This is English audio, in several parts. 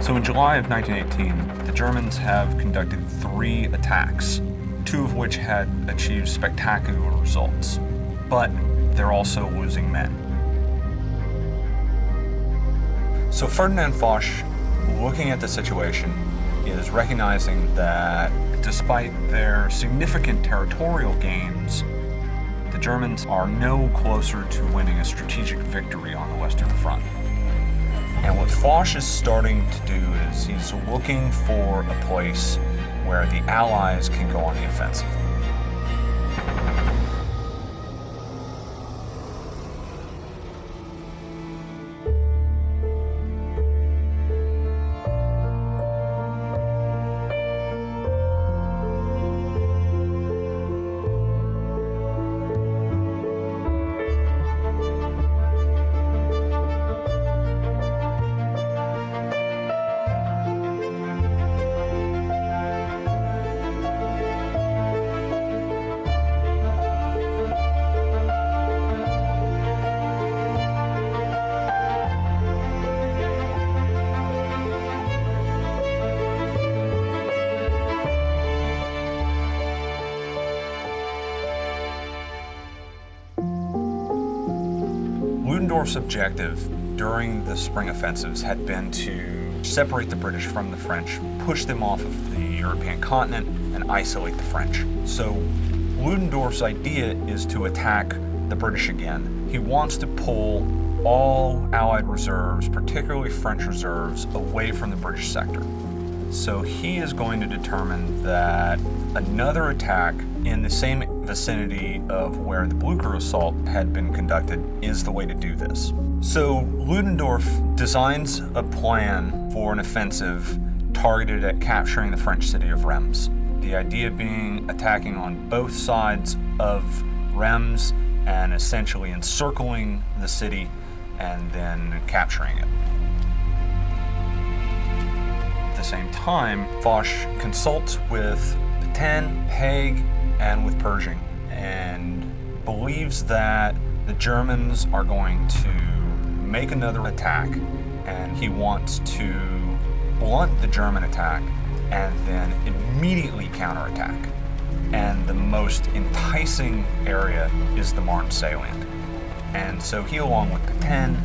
So in July of 1918, the Germans have conducted three attacks, two of which had achieved spectacular results. But they're also losing men. So Ferdinand Foch, looking at the situation, is recognizing that despite their significant territorial gains, the Germans are no closer to winning a strategic victory on the Western Front. And what Foch is starting to do is he's looking for a place where the Allies can go on the offensive. Ludendorff's objective during the spring offensives had been to separate the British from the French, push them off of the European continent, and isolate the French. So Ludendorff's idea is to attack the British again. He wants to pull all Allied reserves, particularly French reserves, away from the British sector. So he is going to determine that another attack in the same vicinity of where the Blucher assault had been conducted is the way to do this. So Ludendorff designs a plan for an offensive targeted at capturing the French city of Reims. The idea being attacking on both sides of Reims and essentially encircling the city and then capturing it. At the same time, Foch consults with Petain, Haig, and with Pershing, and believes that the Germans are going to make another attack, and he wants to blunt the German attack and then immediately counterattack. And the most enticing area is the Marne salient. And so he, along with Petain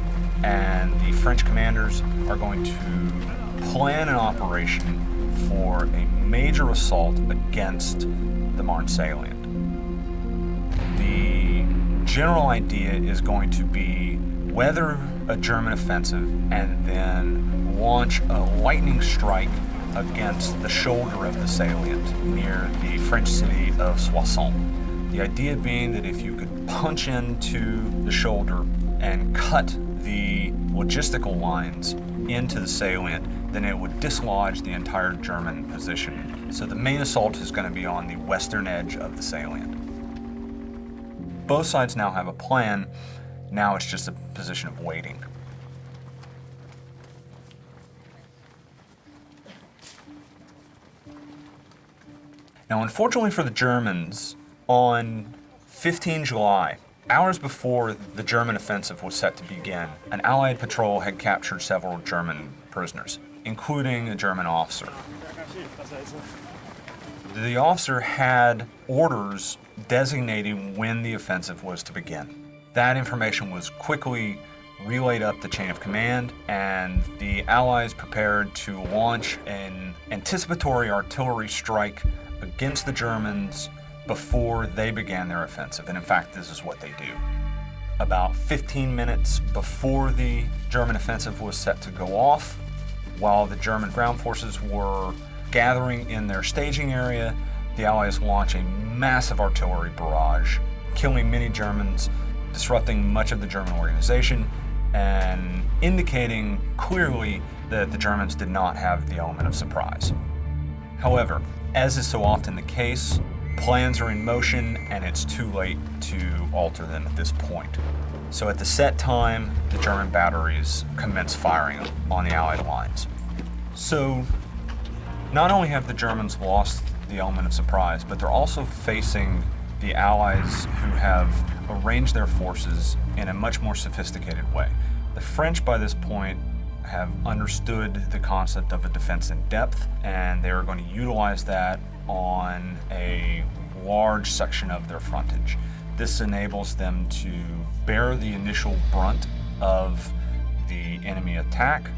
and the French commanders, are going to plan an operation for a major assault against the Marne salient. The general idea is going to be weather a German offensive and then launch a lightning strike against the shoulder of the salient near the French city of Soissons. The idea being that if you could punch into the shoulder and cut the logistical lines into the salient, then it would dislodge the entire German position. So the main assault is going to be on the western edge of the salient. Both sides now have a plan. Now it's just a position of waiting. Now, unfortunately for the Germans, on 15 July, hours before the German offensive was set to begin, an Allied patrol had captured several German prisoners, including a German officer. The officer had orders designating when the offensive was to begin. That information was quickly relayed up the chain of command, and the Allies prepared to launch an anticipatory artillery strike against the Germans before they began their offensive. And in fact, this is what they do. About 15 minutes before the German offensive was set to go off, while the German ground forces were gathering in their staging area, the Allies launch a massive artillery barrage, killing many Germans, disrupting much of the German organization, and indicating clearly that the Germans did not have the element of surprise. However, as is so often the case, plans are in motion and it's too late to alter them at this point. So at the set time, the German batteries commence firing on the Allied lines. So not only have the Germans lost the element of surprise, but they're also facing the Allies who have arranged their forces in a much more sophisticated way. The French by this point have understood the concept of a defense in depth, and they are going to utilize that on a large section of their frontage. This enables them to bear the initial brunt of the enemy attack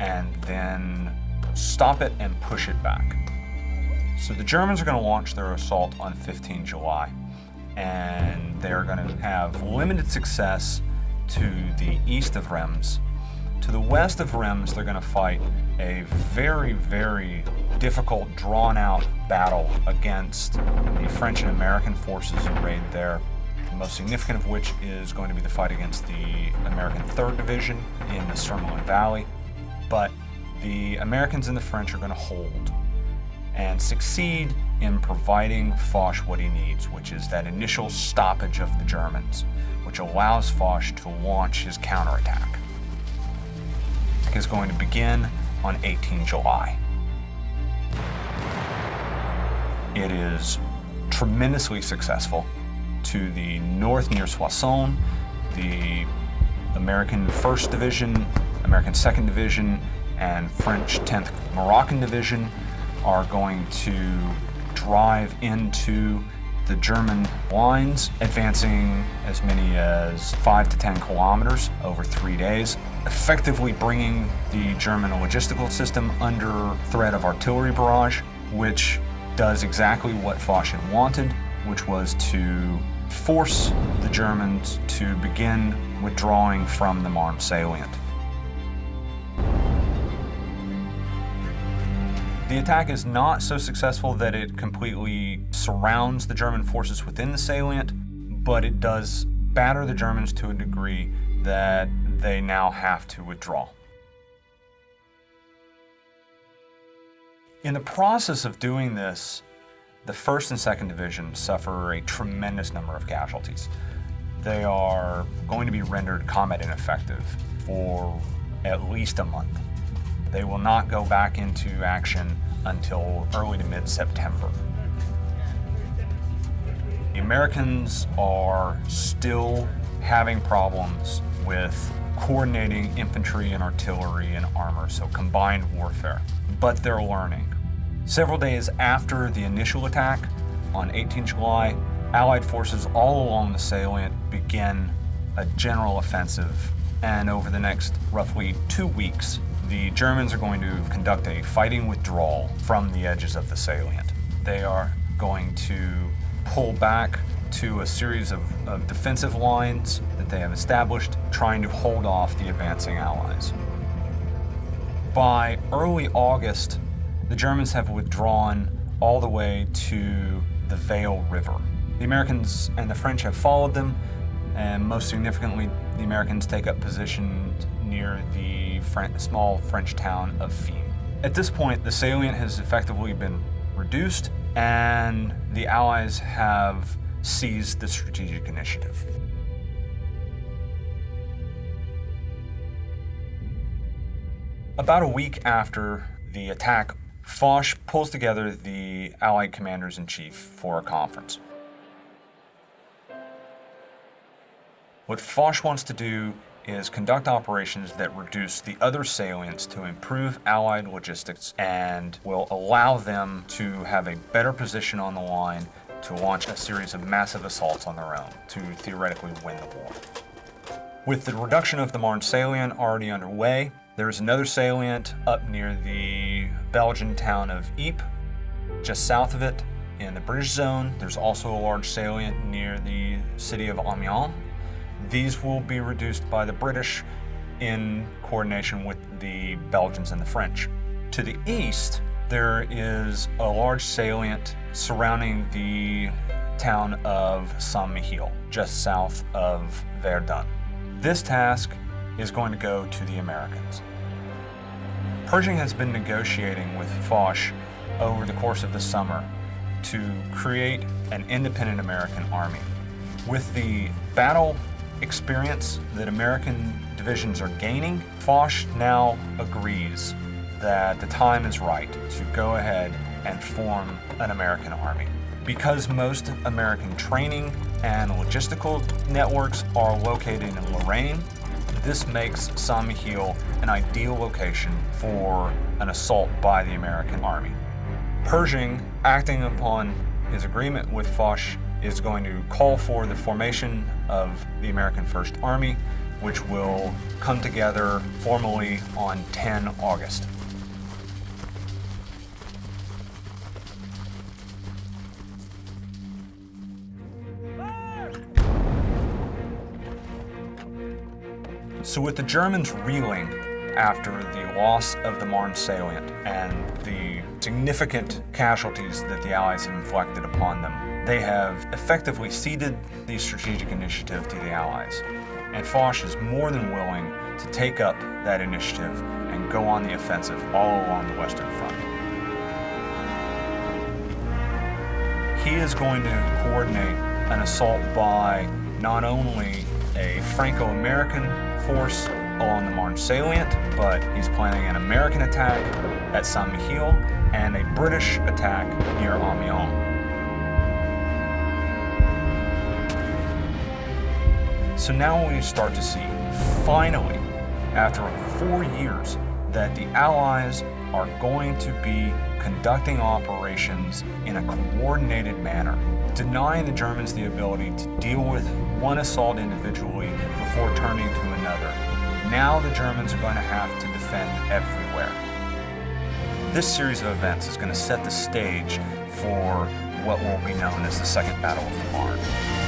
and then stop it and push it back. So the Germans are going to launch their assault on 15 July, and they're going to have limited success to the east of Reims. To the west of Reims, they're going to fight a very, very difficult, drawn out battle against the French and American forces arrayed there. The most significant of which is going to be the fight against the American 3rd Division in the Surmelin Valley. But the Americans and the French are going to hold and succeed in providing Foch what he needs, which is that initial stoppage of the Germans, which allows Foch to launch his counterattack. Is going to begin on 18 July. It is tremendously successful. To the north near Soissons, the American 1st Division, American 2nd Division, and French 10th Moroccan Division are going to drive into the German lines, advancing as many as 5 to 10 kilometers over three days, effectively bringing the German logistical system under threat of artillery barrage, which does exactly what Foch wanted, which was to force the Germans to begin withdrawing from the Marne salient. The attack is not so successful that it completely surrounds the German forces within the salient, but it does batter the Germans to a degree that they now have to withdraw. In the process of doing this, the 1st and 2nd Division suffer a tremendous number of casualties. They are going to be rendered combat ineffective for at least a month. They will not go back into action until early to mid-September. The Americans are still having problems with coordinating infantry and artillery and armor, so combined warfare, but they're learning. Several days after the initial attack, on 18 July, Allied forces all along the salient begin a general offensive, and over the next roughly two weeks, the Germans are going to conduct a fighting withdrawal from the edges of the salient. They are going to pull back to a series of, of, defensive lines that they have established, trying to hold off the advancing Allies. By early August, the Germans have withdrawn all the way to the Vesle River. The Americans and the French have followed them, and most significantly, the Americans take up position near the small French town of Fismes. At this point, the salient has effectively been reduced, and the Allies have seized the strategic initiative. About a week after the attack, Foch pulls together the Allied commanders-in-chief for a conference. What Foch wants to do is conduct operations that reduce the other salients to improve Allied logistics and will allow them to have a better position on the line to launch a series of massive assaults on their own to theoretically win the war. With the reduction of the Marne salient already underway, there is another salient up near the Belgian town of Ypres. Just south of it, in the British zone, there's also a large salient near the city of Amiens. These will be reduced by the British in coordination with the Belgians and the French. To the east, there is a large salient surrounding the town of Saint-Mihiel, just south of Verdun. This task is going to go to the Americans. Pershing has been negotiating with Foch over the course of the summer to create an independent American army. With the battle experience that American divisions are gaining, Foch now agrees that the time is right to go ahead and form an American army. Because most American training and logistical networks are located in Lorraine, this makes. Mihiel an ideal location for an assault by the American army. Pershing, acting upon his agreement with Foch, is going to call for the formation of the American First Army, which will come together formally on 10 August. So with the Germans reeling after the loss of the Marne salient and the significant casualties that the Allies have inflicted upon them, they have effectively ceded the strategic initiative to the Allies. And Foch is more than willing to take up that initiative and go on the offensive all along the Western Front. He is going to coordinate an assault by not only a Franco-American force along the Marne salient, but he's planning an American attack at Saint Mihiel and a British attack near Amiens. So now we start to see, finally, after four years, that the Allies are going to be conducting operations in a coordinated manner, denying the Germans the ability to deal with one assault individually before turning to another. Now the Germans are going to have to defend everywhere. This series of events is going to set the stage for what will be known as the Second Battle of the Marne.